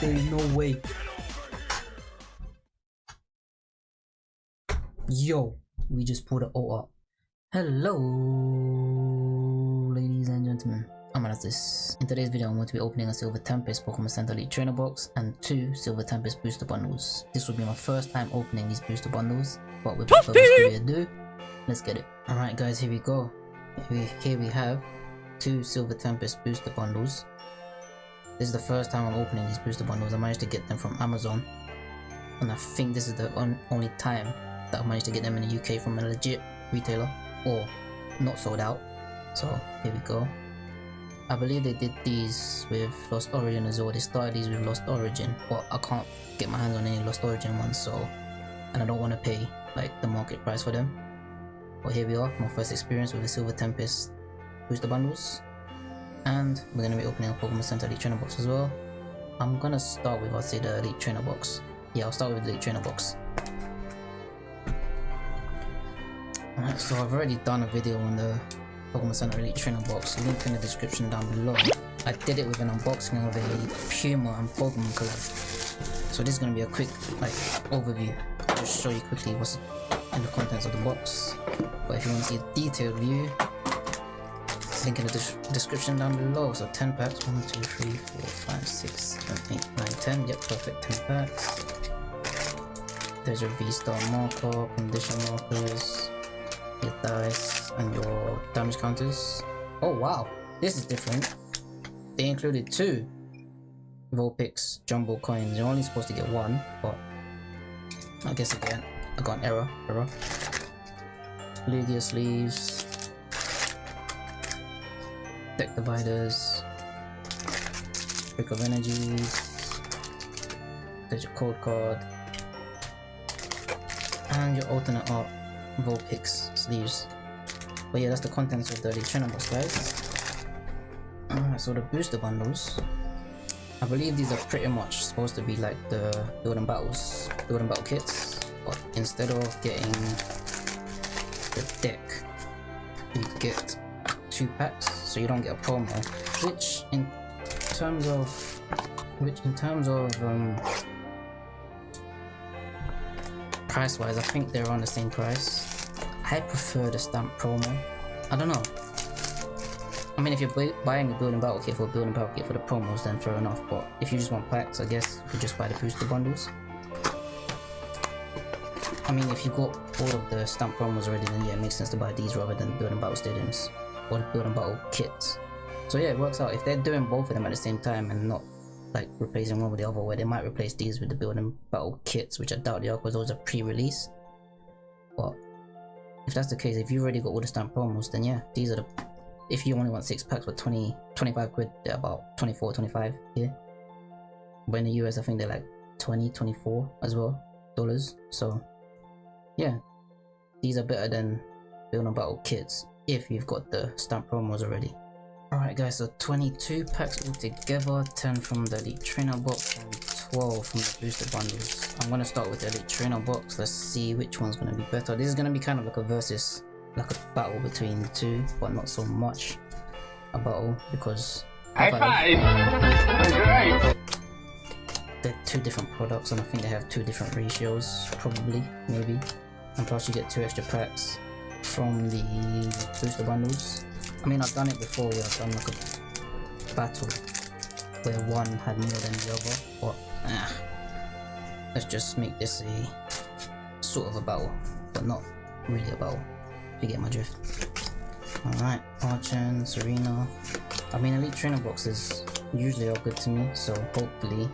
There is no way. Yo, we just pulled it all up. Hello, ladies and gentlemen. I'm Anastas. In today's video, I'm going to be opening a Silver Tempest Pokemon Center Elite Trainer box and two Silver Tempest booster bundles. This will be my first time opening these booster bundles, but without further ado, let's get it. Alright guys, here we go. Here we, here we have two Silver Tempest booster bundles. This is the first time I'm opening these booster bundles. I managed to get them from Amazon. And I think this is the on only time that I managed to get them in the UK from a legit retailer or not sold out. So here we go. I believe they did these with Lost Origin as well. They started these with Lost Origin, but I can't get my hands on any Lost Origin ones, so and I don't want to pay like the market price for them. But here we are, my first experience with the Silver Tempest booster bundles. And we're going to be opening a Pokemon Center Elite Trainer box as well. I'm going to start with, I'll say the Elite Trainer box. Yeah, I'll start with the Elite Trainer box. Alright, so I've already done a video on the Pokemon Center Elite Trainer box, link in the description down below. I did it with an unboxing of a Puma and Pokemon collab. So this is going to be a quick like overview, just show you quickly what's in the contents of the box. But if you want to see a detailed view, link in the de description down below. So 10 packs, 1, 2, 3, 4, 5, 6, 7, 8, 9, 10. Yep, perfect 10 packs. There's your V-Star marker, condition markers, your dice, and your damage counters. Oh wow, this is different. They included two Vulpix jumbo coins. You're only supposed to get one, but I guess again, I got an error. Error. Lugia sleeves, deck dividers, Brick of Energies, there's your code card, and your alternate art Vulpix sleeves. But yeah, that's the contents of the Trainer box, guys. Uh, so the booster bundles, I believe these are pretty much supposed to be like the building battles, building battle kits, but instead of getting the deck, you get two packs, so you don't get a promo. Which, in terms of, which in terms of um, price-wise, I think they're on the same price. I prefer the stamp promo. I don't know. I mean, if you're buying a building battle kit for a building battle kit for the promos, then fair enough. But if you just want packs, I guess you could just buy the booster bundles. I mean, if you got all of the stamp promos already, then yeah, it makes sense to buy these rather than building battle stadiums or building battle kits. So yeah, it works out. If they're doing both of them at the same time and not like replacing one with the other, where they might replace these with the building battle kits, which I doubt they are because those are pre-release. But if that's the case, if you've already got all the stamp promos, then yeah, these are the. If you only want six packs for 20, 25 quid, they're about 24, 25 here. But in the US, I think they're like 20, 24 as well dollars. So yeah, these are better than building battle kits if you've got the stamp promos already. Alright guys, so 22 packs altogether, 10 from the Elite Trainer box and 12 from the booster bundles. I'm gonna start with the Elite Trainer box, let's see which one's gonna be better. This is gonna be kind of like a versus, like a battle between the two, but not so much a battle because High five! They're two different products and I think they have two different ratios, probably, maybe. And plus you get two extra packs from the booster bundles. I mean, I've done it before where I've done like a battle where one had more than the other, but ah, let's just make this a sort of a battle, but not really a battle, you get my drift. Alright, Archon, Serena. I mean, Elite Trainer boxes usually are good to me, so hopefully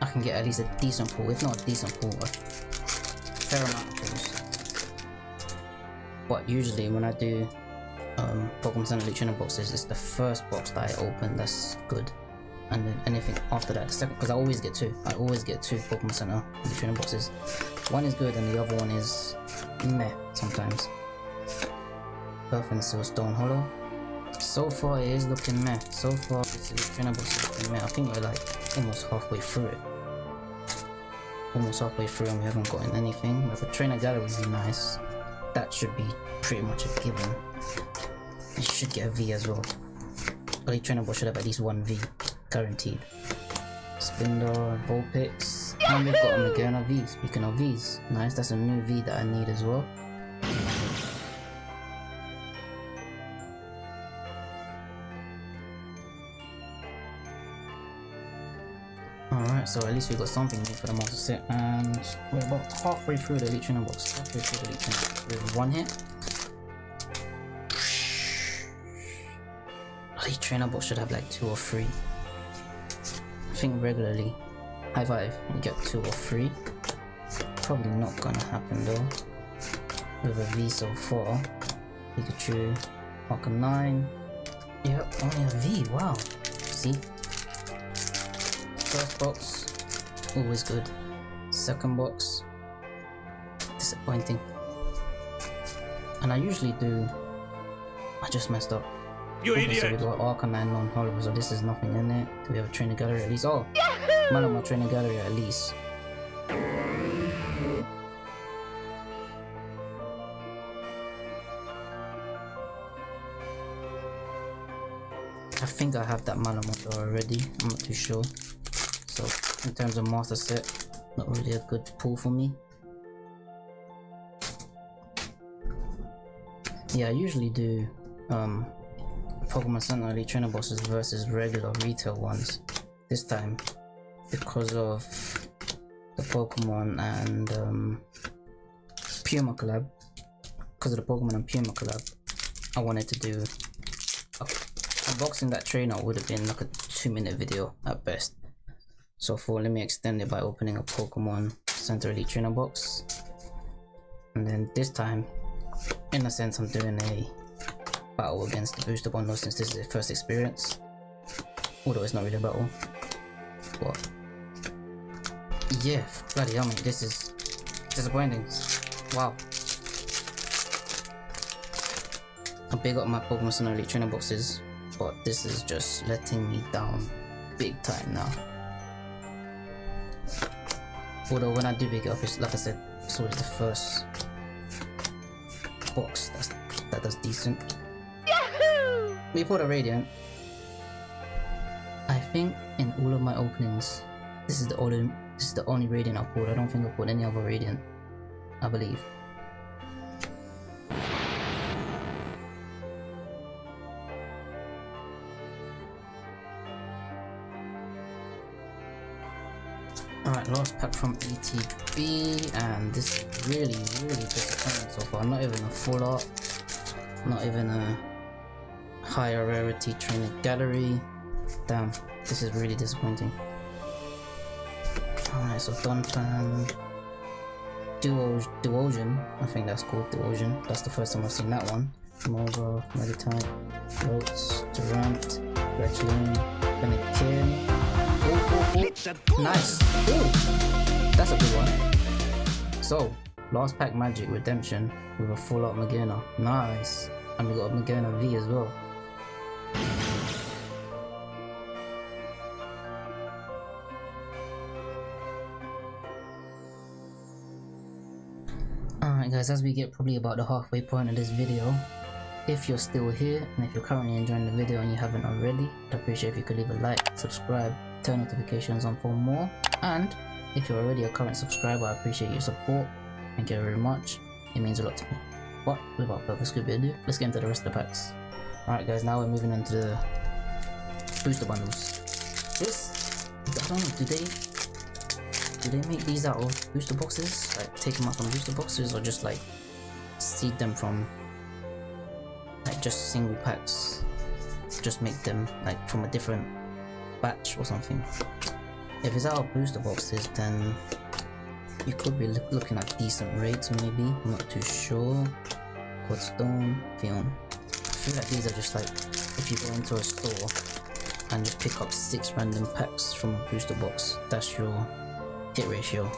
I can get at least a decent pull, if not a decent pull, a fair amount. But usually when I do um, Pokemon Center Elite Trainer boxes, it's the first box that I open that's good. And then anything after that, the second, because I always get two. I always get two Pokemon Center Elite Trainer boxes. One is good and the other one is meh sometimes. Earth and Stone Hollow. So far it is looking meh. So far this Elite Trainer box looking meh. I think we're like almost halfway through it. Almost halfway through and we haven't gotten anything. Like a Trainer Gallery would be nice. That should be pretty much a given. You should get a V as well. Elite Trainer Ball should have at least one V, guaranteed. Spindor, Vulpix, and we've got a Magearna V. Speaking of Vs, nice, that's a new V that I need as well. Alright, so at least we got something new for the monster set, and we're about halfway through the Elite Trainer box. Halfway through the Elite Trainer with one hit. Elite Trainer box should have like two or three. I think regularly, high five, you get two or three. Probably not gonna happen though. With a V so far. Pikachu, Arcanine. 9. Yep, only a V, wow. See? First box, always good. Second box, disappointing. And I usually do. I just messed up. You okay, idiot! So we got Arcanine non hollow, so this is nothing in it. Do we have a training gallery at least? Oh! Malamar trainer gallery at least. I think I have that Malamar already. I'm not too sure. So in terms of master set, not really a good pull for me. Yeah, I usually do um, Pokemon Center Elite Trainer bosses versus regular retail ones. This time, because of the Pokemon and um, Puma collab, because of the Pokemon and Puma collab, I wanted to do unboxing that trainer would have been like a two minute video at best. So for let me extend it by opening a Pokemon Center Elite Trainer box. And then this time, in a sense, I'm doing a battle against the booster bundle since this is the first experience. Although it's not really a battle. But yeah, bloody hell, mate, this is disappointing. Wow. I big up my Pokemon Center Elite Trainer boxes, but this is just letting me down big time now. Although when I do big up, it's like I said, it's always the first box that's, that does decent. Yahoo! We pulled a Radiant. I think in all of my openings, this is the only this is the only Radiant I pulled. I don't think I pulled any other Radiant. I believe. Last pack from ETB, and this is really, really disappointing so far. Not even a full art, not even a higher rarity trainer gallery. Damn, this is really disappointing. Alright, so Donphan, Duo, Duosion, I think that's called Duosion. That's the first time I've seen that one. Mogo, Meditite, Rotes, Durant, Retchling, Benekin. Nice. Ooh, that's a good one. So, last pack Magic Redemption with a full up Magearna. Nice. And we got a Magearna V as well. Alright guys, as we get probably about the halfway point of this video, if you're still here and if you're currently enjoying the video and you haven't already, I'd appreciate if you could leave a like, subscribe, turn notifications on for more, and if you're already a current subscriber, I appreciate your support. Thank you very much. It means a lot to me. But without further ado, let's get into the rest of the packs. Alright guys, now we're moving into the booster bundles. This, I don't know, do they do they make these out of booster boxes? Like take them out from booster boxes or just like seed them from like just single packs? Just make them like from a different batch or something. If it's out of booster boxes then you could be looking at decent rates maybe, I'm not too sure. Codestone, Fion. I feel like these are just like if you go into a store and just pick up six random packs from a booster box, that's your hit ratio.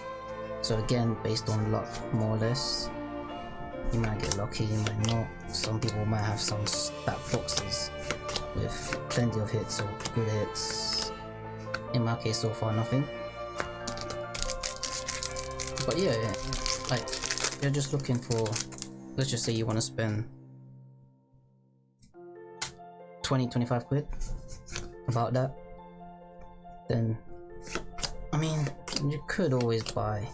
So again, based on luck, more or less. You might get lucky, you might not. Some people might have some stat boxes with plenty of hits or good hits. In my case, so far, nothing. But yeah, yeah like, you're just looking for, let's just say you want to spend 20, 25 quid, about that, then I mean, you could always buy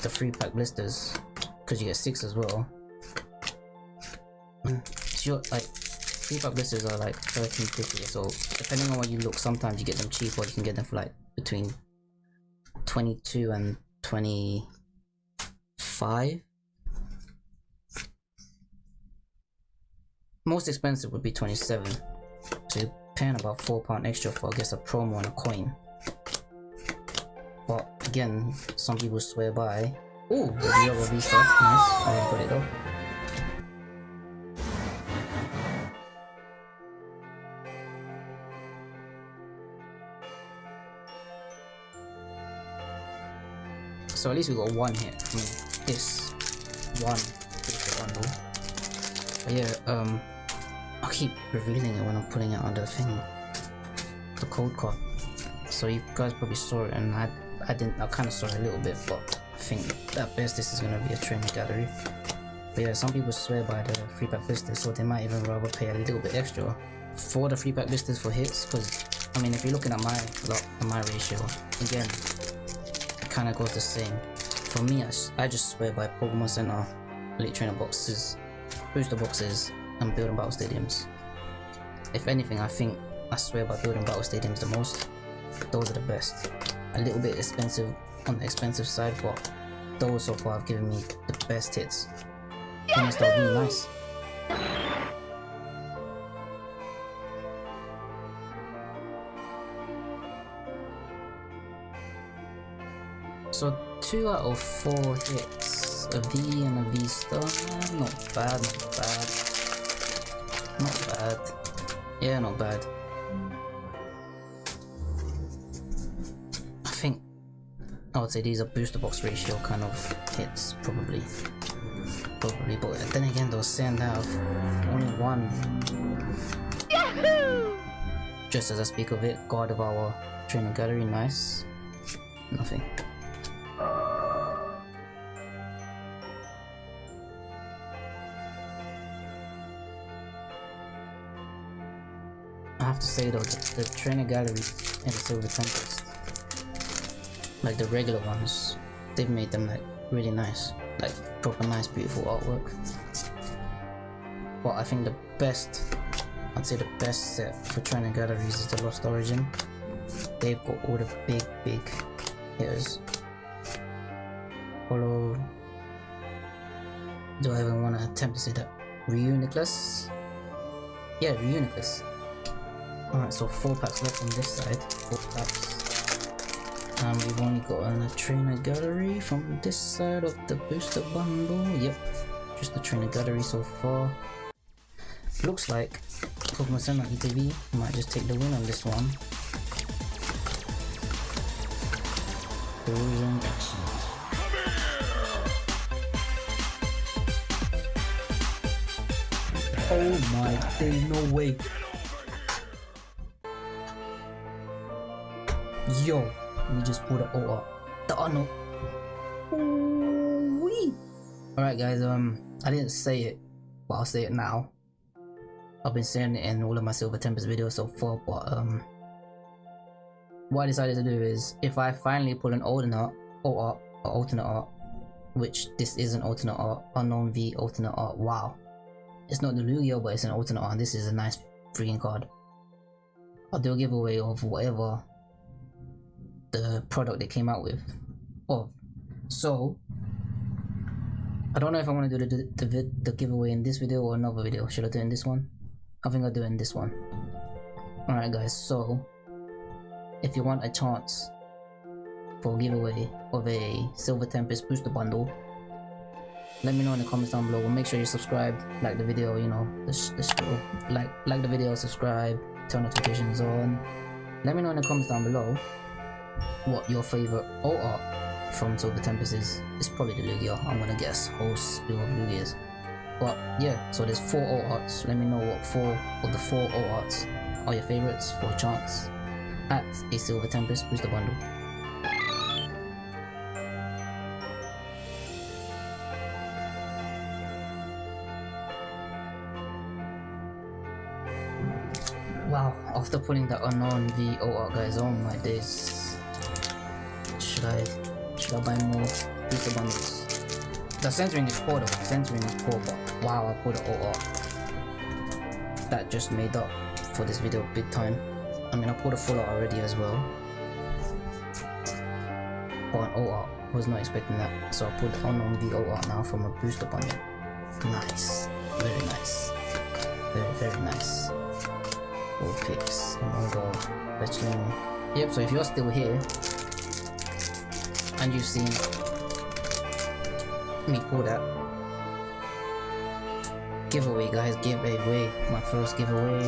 the free pack blisters because you get six as well. Mm, sure, like pack blisters are like 13.50 so depending on where you look sometimes you get them cheap or you can get them for like between 22 and 25 most expensive would be 27 so you're paying about four pound extra for I guess a promo and a coin. But again some people swear by oh the V stuff. Nice. I it though So at least we got one hit from this one bundle. But yeah, um, I keep revealing it when I'm putting it on the thing, the code card. So you guys probably saw it, and I, I didn't, I kind of saw it a little bit, but I think at best this is gonna be a training gallery. But yeah, some people swear by the free pack blisters, so they might even rather pay a little bit extra for the free pack blisters for hits. Because I mean, if you're looking at my lot, my ratio, again, kind of goes the same. For me, I, I just swear by Pokemon Center, Elite Trainer boxes, booster boxes, and building battle stadiums. If anything, I think I swear by building battle stadiums the most. Those are the best. A little bit expensive on the expensive side, but those so far have given me the best hits. And it's really nice. So two out of four hits. A V and a V star. Not bad, not bad. Not bad. Yeah, not bad. I think I would say these are booster box ratio kind of hits, probably. Probably, but then again, those send have only one. Yahoo! Just as I speak of it, Gardevoir training gallery, nice. Nothing. To say though, the, the trainer gallery and the Silver Tempest, like the regular ones, they've made them like really nice, like proper nice beautiful artwork. But I think the best, I'd say the best set for trainer galleries is the Lost Origin. They've got all the big, big hitters. Follow. Do I even want to attempt to say that? Reuniclus? Yeah, Reuniclus. Alright, so four packs left on this side. Four packs. And we've only got a trainer gallery from this side of the booster bundle. Yep, just the trainer gallery so far. Looks like Pokemon Center ETB might just take the win on this one. Erosion. Oh my day, no way. Yo, we just pulled it all up. The Arnold. Alright guys, um, I didn't say it, but I'll say it now. I've been saying it in all of my Silver Tempest videos so far, but um, what I decided to do is, if I finally pull an alternate or art, or alternate art, which this is an alternate art, Unown V alternate art, wow. It's not the Lugia, but it's an alternate art, and this is a nice freaking card. I'll do a giveaway of whatever the product they came out with of. So I don't know if I want to do the, the, the, the giveaway in this video or another video. Should I do it in this one? I think I'll do it in this one. Alright guys, so if you want a chance for a giveaway of a Silver Tempest booster bundle, let me know in the comments down below. Make sure you subscribe, like the video, you know, the, the. Like, like the video, subscribe, turn notifications on. Let me know in the comments down below what your favorite alt art from Silver Tempest is. It's probably the Lugia. I'm gonna guess whole spill of Lugias. But yeah, so there's four arts. Let me know what four of the four arts are your favorites for a chance at a Silver Tempest booster bundle. Wow, after pulling the Unown VO out guys, oh my days. Should I buy more booster bundles? The centering is poor though, centering is poor but wow I pulled the OR. That just made up for this video big time. I mean I pulled a full out already as well. But an OR, was not expecting that. So I put pulled Unown VO out now from a booster bundle. Nice. Very nice. Very very nice all picks oh Mongo, Fletchling. Yep, so if you're still here and you've seen me pull that giveaway guys, giveaway, my first giveaway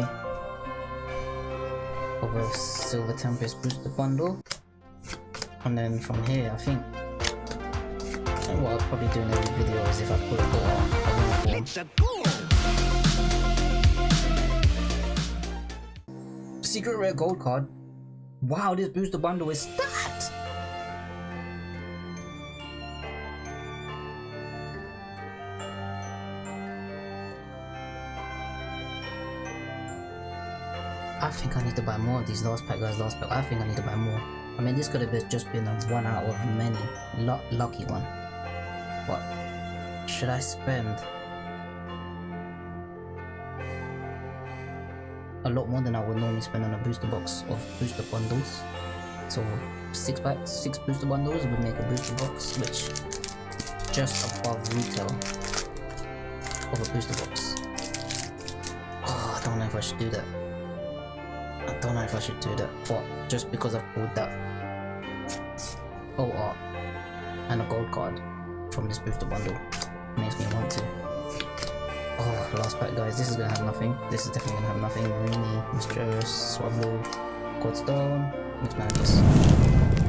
of a Silver Tempest booster bundle and then from here I think what I'll probably do in every video is if I put it on It's a goal! secret rare gold card. Wow, this booster bundle is that! Need to buy more of these last pack guys, last pack. I think I need to buy more. I mean, this could have just been a one out of many. lucky one. What? Should I spend a lot more than I would normally spend on a booster box of booster bundles. So six packs, six booster bundles would make a booster box, which just above retail of a booster box. Oh, I don't know if I should do that. I don't know if I should do that, but just because I've pulled that OR and a gold card from this booster bundle makes me want to. Oh, last pack guys, this is gonna have nothing. This is definitely gonna have nothing. Rini, Mysterious, Swablu, Coldstone, Mixed Madness.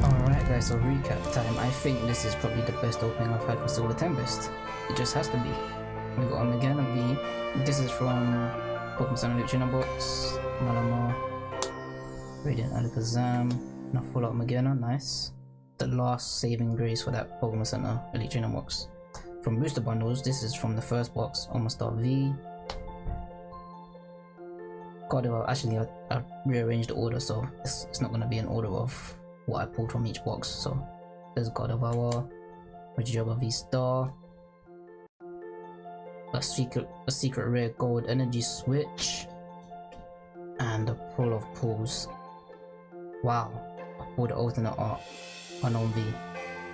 Alright guys, so recap time. I think this is probably the best opening I've had for Silver Tempest. It just has to be. We got Omegana V. This is from Pokemon Sun Trainer Box, Malamar, Radiant Alakazam, not full out Magearna, nice. The last saving grace for that Pokemon Center Elite Trainer Box from booster bundles. This is from the first box, Omastar V. God, actually, I, I rearranged the order, so it's, it's not going to be an order of what I pulled from each box. So there's God of Our, Regidrago V Star, a secret, a secret rare gold energy switch, and a pull of pulls. Wow, I pulled the alternate art, Unown V.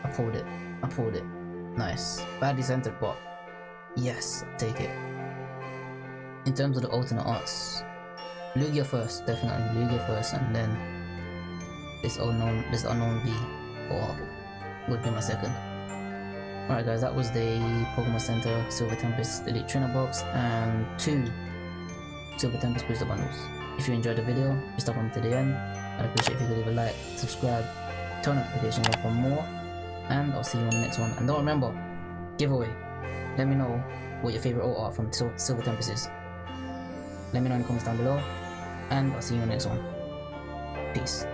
I pulled it. I pulled it. Nice. Badly centered, but yes, take it. In terms of the alternate arts, Lugia first, definitely Lugia first, and then this Unown, this Unown V, or would be my second. Alright guys, that was the Pokemon Center Silver Tempest Elite Trainer Box and two Silver Tempest Booster Bundles. If you enjoyed the video, please stop on to the end. I'd appreciate if you could leave a like, subscribe, turn notifications on for more and I'll see you on the next one. And don't remember, giveaway. Let me know what your favorite art from Sil Silver Tempest is. Let me know in the comments down below, and I'll see you on the next one. Peace.